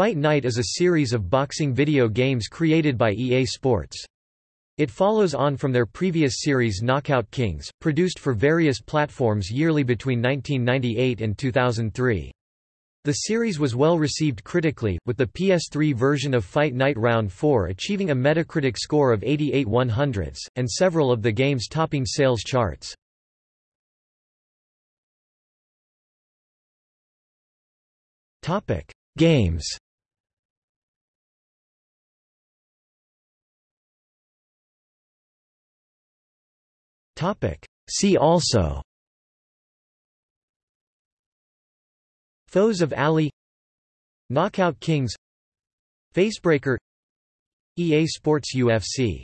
Fight Night is a series of boxing video games created by EA Sports. It follows on from their previous series Knockout Kings, produced for various platforms yearly between 1998 and 2003. The series was well received critically, with the PS3 version of Fight Night Round 4 achieving a Metacritic score of 88 100ths, and several of the games topping sales charts. Games See also Foes of Ali Knockout Kings Facebreaker EA Sports UFC